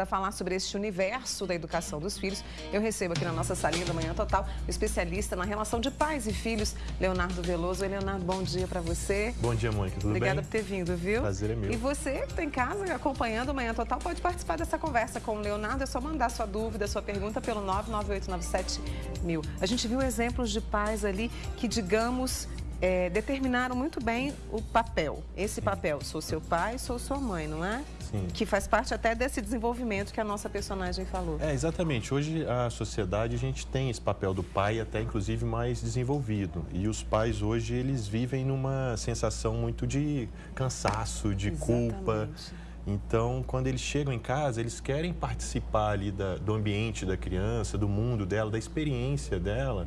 Para falar sobre este universo da educação dos filhos, eu recebo aqui na nossa salinha da Manhã Total o especialista na relação de pais e filhos, Leonardo Veloso. Oi, Leonardo, bom dia para você. Bom dia, Mônica. Tudo Obrigada bem? por ter vindo, viu? Prazer é meu. E você que está em casa acompanhando o Manhã Total pode participar dessa conversa com o Leonardo. É só mandar sua dúvida, sua pergunta pelo 99897 mil. A gente viu exemplos de pais ali que, digamos, é, determinaram muito bem o papel. Esse papel, sou seu pai, sou sua mãe, não é? Sim. Que faz parte até desse desenvolvimento que a nossa personagem falou. É, exatamente. Hoje, a sociedade, a gente tem esse papel do pai até, inclusive, mais desenvolvido. E os pais, hoje, eles vivem numa sensação muito de cansaço, de Exatamente. culpa. Então, quando eles chegam em casa, eles querem participar ali da, do ambiente da criança, do mundo dela, da experiência dela,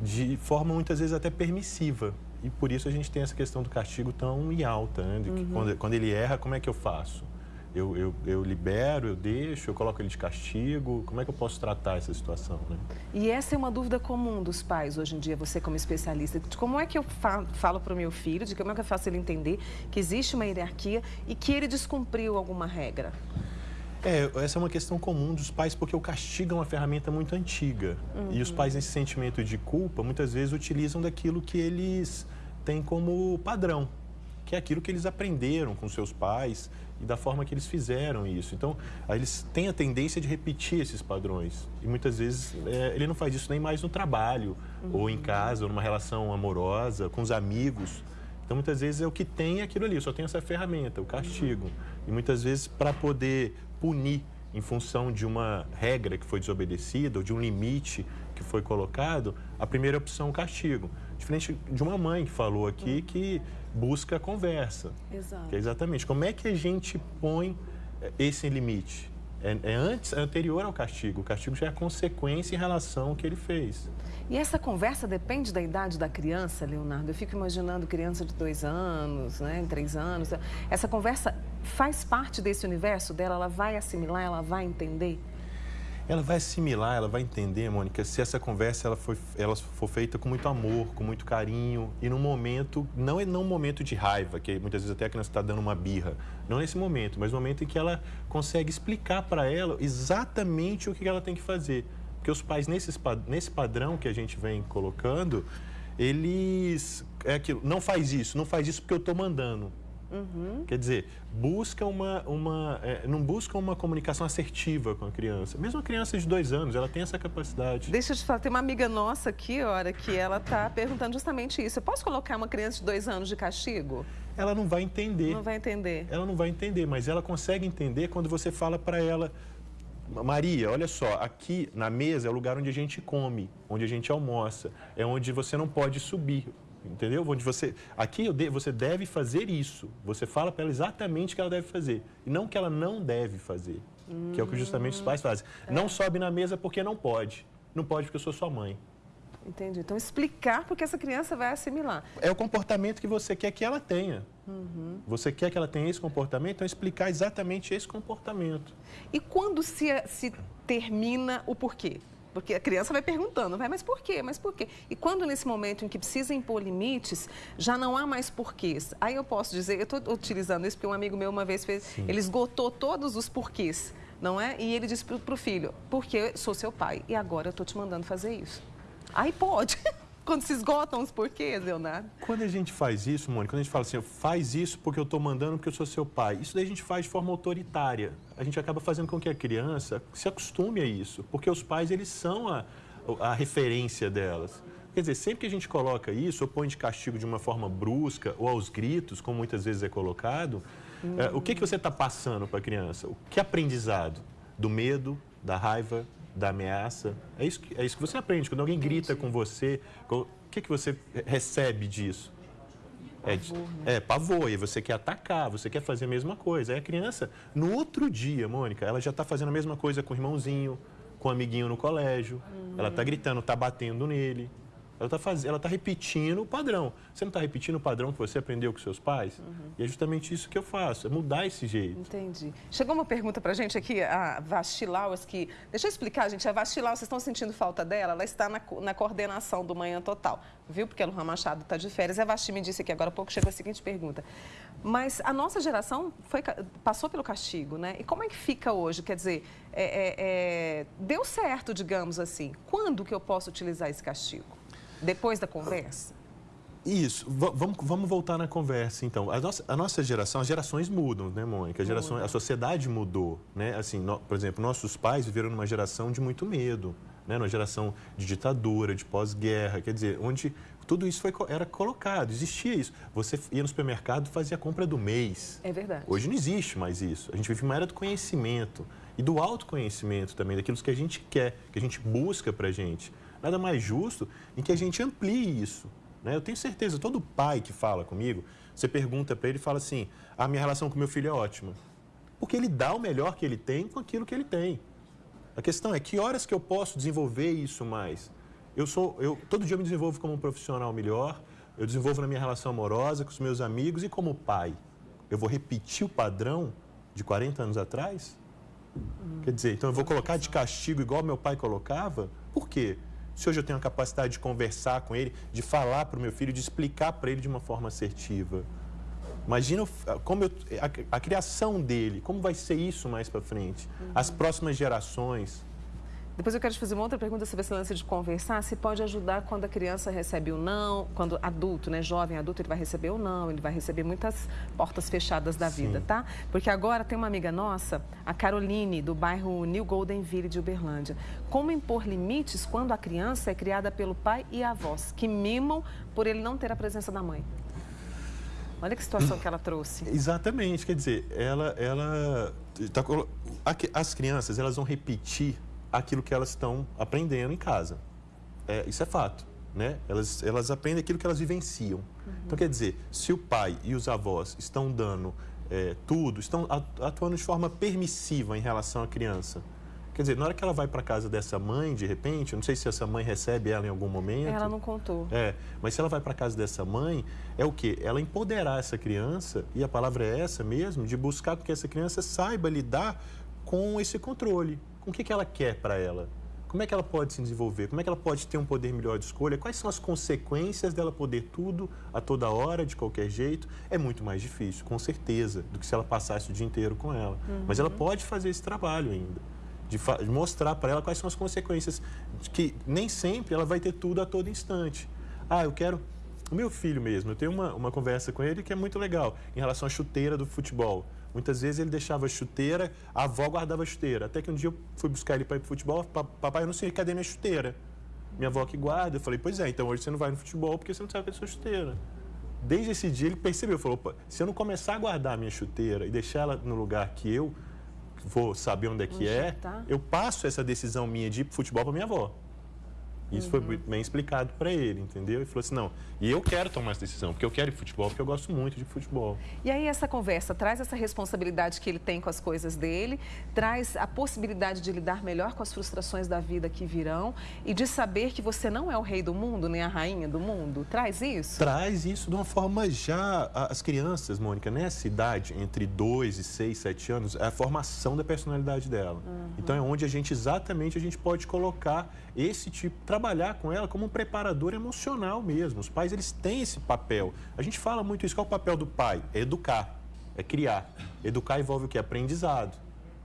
de forma muitas vezes até permissiva. E por isso a gente tem essa questão do castigo tão em alta, né? Que quando, quando ele erra, como é que eu faço? Eu, eu, eu libero, eu deixo, eu coloco ele de castigo? Como é que eu posso tratar essa situação, né? E essa é uma dúvida comum dos pais hoje em dia, você como especialista. De como é que eu fa- falo para o meu filho, de como é que eu faço ele entender que existe uma hierarquia e que ele descumpriu alguma regra? É, essa é uma questão comum dos pais, porque o castigo é uma ferramenta muito antiga. E os pais, nesse sentimento de culpa, muitas vezes utilizam daquilo que eles têm como padrão, que é aquilo que eles aprenderam com seus pais e da forma que eles fizeram isso. Então, eles têm a tendência de repetir esses padrões. E muitas vezes é, ele não faz isso nem mais no trabalho, ou em casa, ou numa relação amorosa, com os amigos. Então, muitas vezes é o que tem é aquilo ali, só tenho essa ferramenta, o castigo. E muitas vezes, para poder punir em função de uma regra que foi desobedecida ou de um limite que foi colocado, a primeira opção é o castigo. Diferente de uma mãe que falou aqui que busca a conversa. Exato. É exatamente como é que a gente põe eh, esse limite. É, é antes, é anterior ao castigo. O castigo já é a consequência em relação ao que ele fez. E essa conversa depende da idade da criança, Leonardo? Eu fico imaginando criança de dois anos, né, três anos. Essa conversa faz parte desse universo dela? Ela vai assimilar, ela vai entender? Ela vai assimilar, ela vai entender, Mônica, se essa conversa ela foi, ela for feita com muito amor, com muito carinho e num momento, não é num momento de raiva, que muitas vezes até a criança está dando uma birra, não nesse momento, mas no momento em que ela consegue explicar para ela exatamente o que ela tem que fazer. Porque os pais, nesses, pa- nesse padrão que a gente vem colocando, eles. É aquilo, não faz isso, não faz isso porque eu estou mandando. Quer dizer, busca uma, uma é, não busca uma comunicação assertiva com a criança. Mesmo a criança de dois anos, ela tem essa capacidade. Deixa eu te falar, tem uma amiga nossa aqui, hora que ela tá perguntando justamente isso. Eu posso colocar uma criança de dois anos de castigo? Ela não vai entender. Não vai entender. Ela não vai entender, mas ela consegue entender quando você fala para ela, Maria, olha só, aqui na mesa é o lugar onde a gente come, onde a gente almoça, é onde você não pode subir. Entendeu? Onde você. Aqui de- você deve fazer isso. Você fala para ela exatamente o que ela deve fazer. E não o que ela não deve fazer. Que é o que justamente os pais fazem. Não sobe na mesa porque não pode. Não pode porque eu sou sua mãe. Entendi. Então, explicar porque essa criança vai assimilar. É o comportamento que você quer que ela tenha. Você quer que ela tenha esse comportamento, então explicar exatamente esse comportamento. E quando se, se termina o porquê? Porque a criança vai perguntando, vai, mas por quê? Mas por quê? E quando nesse momento em que precisa impor limites, já não há mais porquês. Aí eu posso dizer, eu estou utilizando isso porque um amigo meu uma vez fez, ele esgotou todos os porquês, não é? E ele disse para o filho, porque eu sou seu pai e agora eu estou te mandando fazer isso. Aí pode. Quando se esgotam os porquês, Leonardo. Quando a gente faz isso, Mônica, quando a gente fala assim, faz isso porque eu estou mandando porque eu sou seu pai, isso daí a gente faz de forma autoritária. A gente acaba fazendo com que a criança se acostume a isso, porque os pais, eles são a, a referência delas. Quer dizer, sempre que a gente coloca isso, ou põe de castigo de uma forma brusca, ou aos gritos, como muitas vezes é colocado, é, o que, que você está passando para a criança? O que aprendizado? Do medo, da raiva, da ameaça? É isso que, é isso que você aprende. Quando alguém grita com você, o que, que você recebe disso? É, de- é pavor, e você quer atacar, você quer fazer a mesma coisa. Aí a criança, no outro dia, Mônica, ela já está fazendo a mesma coisa com o irmãozinho, com o amiguinho no colégio. Ela está gritando, está batendo nele. Ela está faz... ela tá repetindo o padrão. Você não está repetindo o padrão que você aprendeu com seus pais? Uhum. E é justamente isso que eu faço, é mudar esse jeito. Entendi. Chegou uma pergunta para a gente aqui, a Vastilaus, que... Deixa eu explicar, gente. A Vastilaus, vocês estão sentindo falta dela? Ela está na, na coordenação do Manhã Total, viu? Porque o Luan Machado está de férias. A Vasti me disse aqui agora há pouco, chegou a seguinte pergunta. Mas a nossa geração foi, passou pelo castigo, né? E como é que fica hoje? Quer dizer, é, é, é, deu certo, digamos assim. Quando que eu posso utilizar esse castigo? Depois da conversa? Isso, vamos, vamos voltar na conversa, então. A nossa, a nossa geração, as gerações mudam, né, Mônica? A, geração, a sociedade mudou, né? Assim, no, por exemplo, nossos pais viveram numa geração de muito medo, né? Numa geração de ditadura, de pós-guerra, quer dizer, onde tudo isso foi, era colocado, existia isso. Você ia no supermercado e fazia a compra do mês. É verdade. Hoje não existe mais isso. A gente vive uma era do conhecimento e do autoconhecimento também, daquilo que a gente quer, que a gente busca para a gente nada mais justo em que a gente amplie isso. Né? Eu tenho certeza, todo pai que fala comigo, você pergunta para ele e fala assim: a minha relação com meu filho é ótima. Porque ele dá o melhor que ele tem com aquilo que ele tem. A questão é que horas que eu posso desenvolver isso mais? Eu sou, eu todo dia eu me desenvolvo como um profissional melhor, eu desenvolvo na minha relação amorosa com os meus amigos e como pai. Eu vou repetir o padrão de 40 anos atrás? Hum, Quer dizer, então eu vou colocar de castigo igual meu pai colocava? Por quê? Se hoje eu tenho a capacidade de conversar com ele, de falar para o meu filho, de explicar para ele de uma forma assertiva. Imagina como eu, a, a, criação dele, como vai ser isso mais para frente. Uhum. As próximas gerações. Depois eu quero te fazer uma outra pergunta sobre esse lance de conversar. Se pode ajudar quando a criança recebe o não, quando adulto, né, jovem adulto, ele vai receber o não, ele vai receber muitas portas fechadas da Sim. vida, tá? Porque agora tem uma amiga nossa, a Caroline, do bairro New Golden Ville de Uberlândia. Como impor limites quando a criança é criada pelo pai e avós, que mimam por ele não ter a presença da mãe? Olha que situação que ela trouxe. Exatamente, quer dizer, ela, ela tá, as crianças elas vão repetir aquilo que elas estão aprendendo em casa. É, isso é fato. Né? Elas, elas aprendem aquilo que elas vivenciam. Uhum. Então, quer dizer, se o pai e os avós estão dando é, tudo, estão atuando de forma permissiva em relação à criança, Quer dizer, na hora que ela vai para casa dessa mãe, de repente, eu não sei se essa mãe recebe ela em algum momento. Ela não contou. É, mas se ela vai para casa dessa mãe, é o quê? Ela empoderar essa criança, e a palavra é essa mesmo, de buscar que essa criança saiba lidar com esse controle o que, que ela quer para ela. Como é que ela pode se desenvolver? Como é que ela pode ter um poder melhor de escolha? Quais são as consequências dela poder tudo a toda hora, de qualquer jeito? É muito mais difícil, com certeza, do que se ela passasse o dia inteiro com ela. Uhum. Mas ela pode fazer esse trabalho ainda, de, de mostrar para ela quais são as consequências, que nem sempre ela vai ter tudo a todo instante. Ah, eu quero. O meu filho mesmo, eu tenho uma, uma conversa com ele que é muito legal em relação à chuteira do futebol. Muitas vezes ele deixava a chuteira, a avó guardava a chuteira. Até que um dia eu fui buscar ele para ir para futebol, papai, eu não sei, cadê minha chuteira? Minha avó que guarda. Eu falei, pois é, então hoje você não vai no futebol porque você não sabe a sua chuteira. Desde esse dia ele percebeu, falou, opa, se eu não começar a guardar a minha chuteira e deixar ela no lugar que eu vou saber onde é que onde é, tá? eu passo essa decisão minha de ir para futebol para minha avó. Isso uhum. foi bem explicado para ele, entendeu? E falou assim, não, e eu quero tomar essa decisão, porque eu quero ir futebol, porque eu gosto muito de futebol. E aí essa conversa traz essa responsabilidade que ele tem com as coisas dele, traz a possibilidade de lidar melhor com as frustrações da vida que virão e de saber que você não é o rei do mundo, nem a rainha do mundo. Traz isso? Traz isso de uma forma já... As crianças, Mônica, nessa idade, entre 2 e 6, 7 anos, é a formação da personalidade dela. Uhum. Então é onde a gente, exatamente, a gente pode colocar esse tipo de trabalhar com ela como um preparador emocional mesmo. Os pais eles têm esse papel. A gente fala muito isso. Qual é o papel do pai? É educar, é criar. Educar envolve o que? Aprendizado.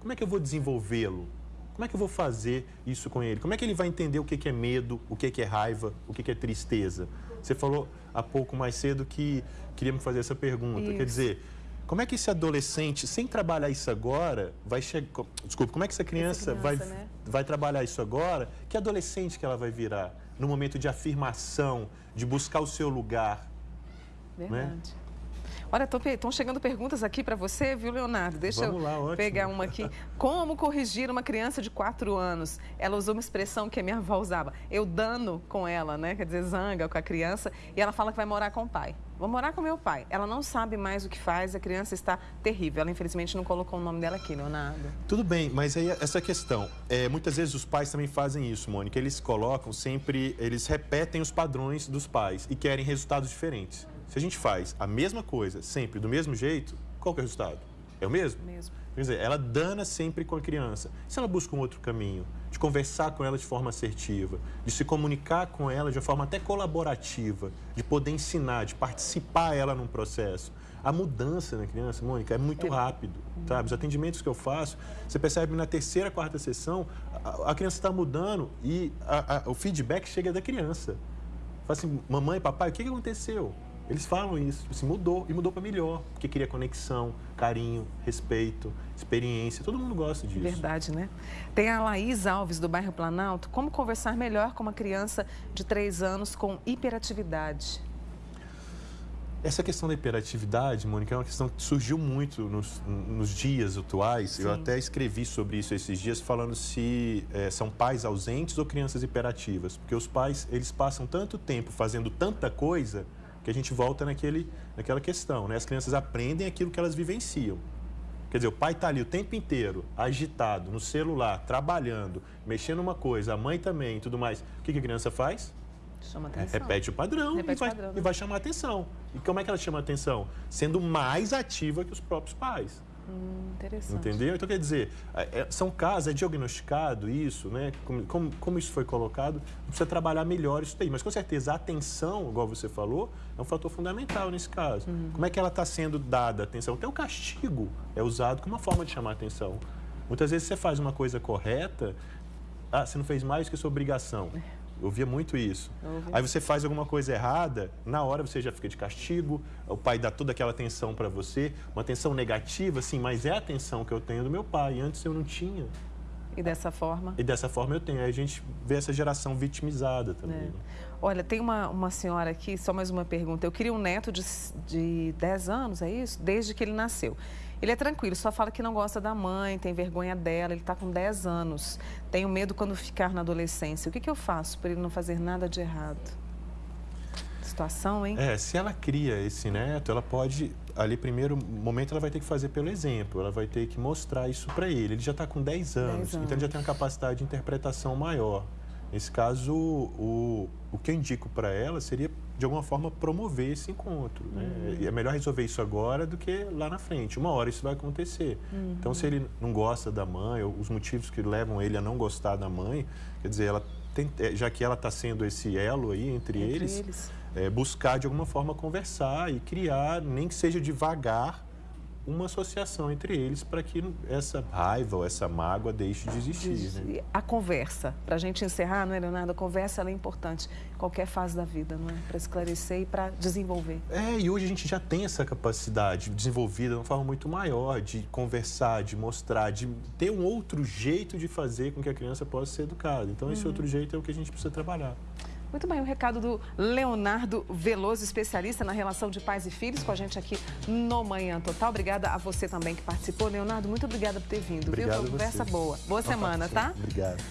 Como é que eu vou desenvolvê-lo? Como é que eu vou fazer isso com ele? Como é que ele vai entender o que é medo, o que é raiva, o que é tristeza? Você falou há pouco mais cedo que queria me fazer essa pergunta. Isso. Quer dizer, como é que esse adolescente, sem trabalhar isso agora, vai chegar. Desculpa, como é que essa criança, essa criança vai, né? vai trabalhar isso agora? Que adolescente que ela vai virar? No momento de afirmação, de buscar o seu lugar. Né? Verdade. Né? Olha, estão chegando perguntas aqui para você, viu, Leonardo? Deixa Vamos eu lá, pegar uma aqui. Como corrigir uma criança de 4 anos? Ela usou uma expressão que a minha avó usava. Eu dano com ela, né? Quer dizer, zanga com a criança. E ela fala que vai morar com o pai. vou morar com meu pai. Ela não sabe mais o que faz, a criança está terrível. Ela, infelizmente, não colocou o nome dela aqui, Leonardo. Tudo bem, mas aí essa questão. É, muitas vezes os pais também fazem isso, Mônica. Eles colocam sempre, eles repetem os padrões dos pais e querem resultados diferentes. Se a gente faz a mesma coisa, sempre do mesmo jeito, qual que é o resultado? É o mesmo? Mesmo. Quer dizer, ela dana sempre com a criança. Se ela busca um outro caminho, de conversar com ela de forma assertiva, de se comunicar com ela de uma forma até colaborativa, de poder ensinar, de participar ela num processo. A mudança na criança, Mônica, é muito é. rápido, sabe? Os atendimentos que eu faço, você percebe na terceira, quarta sessão, a, a criança está mudando e a, a, o feedback chega da criança. Fala assim, mamãe, papai, o que, que aconteceu? Eles falam isso, assim, mudou e mudou para melhor, porque queria conexão, carinho, respeito, experiência. Todo mundo gosta disso. Verdade, né? Tem a Laís Alves, do bairro Planalto. Como conversar melhor com uma criança de 3 anos com hiperatividade? Essa questão da hiperatividade, Mônica, é uma questão que surgiu muito nos, nos dias atuais. Sim. Eu até escrevi sobre isso esses dias, falando se é, são pais ausentes ou crianças hiperativas. Porque os pais, eles passam tanto tempo fazendo tanta coisa que a gente volta naquele, naquela questão, né? As crianças aprendem aquilo que elas vivenciam. Quer dizer, o pai está ali o tempo inteiro, agitado, no celular, trabalhando, mexendo uma coisa, a mãe também e tudo mais. O que, que a criança faz? Chama atenção. Repete o padrão, Repete e, vai, padrão, né? e vai chamar atenção. E como é que ela chama atenção? Sendo mais ativa que os próprios pais. Hum, interessante. Entendeu? Então, quer dizer, é, é, são casos, é diagnosticado isso, né? Como, como, como, isso foi colocado, precisa trabalhar melhor isso daí. Mas, com certeza, a atenção, igual você falou, é um fator fundamental nesse caso. Uhum. Como é que ela está sendo dada a atenção? Até o castigo é usado como uma forma de chamar a atenção. Muitas vezes você faz uma coisa correta, ah, você não fez mais que sua obrigação. É. Eu via muito isso. Aí você faz alguma coisa errada, na hora você já fica de castigo, o pai dá toda aquela atenção para você, uma atenção negativa, sim, mas é a atenção que eu tenho do meu pai, antes eu não tinha. E dessa forma? E dessa forma eu tenho. Aí a gente vê essa geração vitimizada também. É. Né? Olha, tem uma, uma senhora aqui, só mais uma pergunta. Eu queria um neto de, de 10 anos, é isso? Desde que ele nasceu. Ele é tranquilo, só fala que não gosta da mãe, tem vergonha dela, ele está com 10 anos. Tenho medo quando ficar na adolescência. O que, que eu faço para ele não fazer nada de errado? Situação, hein? É, se ela cria esse neto, ela pode, ali, primeiro momento, ela vai ter que fazer pelo exemplo, ela vai ter que mostrar isso para ele. Ele já está com 10 anos, 10 anos, então ele já tem uma capacidade de interpretação maior. Nesse caso, o, o que eu indico para ela seria, de alguma forma, promover esse encontro. Né? Uhum. É melhor resolver isso agora do que lá na frente. Uma hora isso vai acontecer. Uhum. Então, se ele não gosta da mãe, ou os motivos que levam ele a não gostar da mãe, quer dizer, ela tem, é, já que ela está sendo esse elo aí entre, entre eles, eles. É, buscar de alguma forma conversar e criar, nem que seja devagar, uma associação entre eles para que essa raiva ou essa mágoa deixe de existir. Né? A conversa, para a gente encerrar, não é, Leonardo? A conversa é importante em qualquer fase da vida, não é? Para esclarecer e para desenvolver. É, e hoje a gente já tem essa capacidade desenvolvida de uma forma muito maior de conversar, de mostrar, de ter um outro jeito de fazer com que a criança possa ser educada. Então, esse uhum. outro jeito é o que a gente precisa trabalhar. Muito bem, o recado do Leonardo Veloso, especialista na relação de pais e filhos, com a gente aqui no Manhã Total. Obrigada a você também que participou. Leonardo, muito obrigada por ter vindo. Obrigado viu? Uma conversa boa. Boa semana, tá? Obrigado.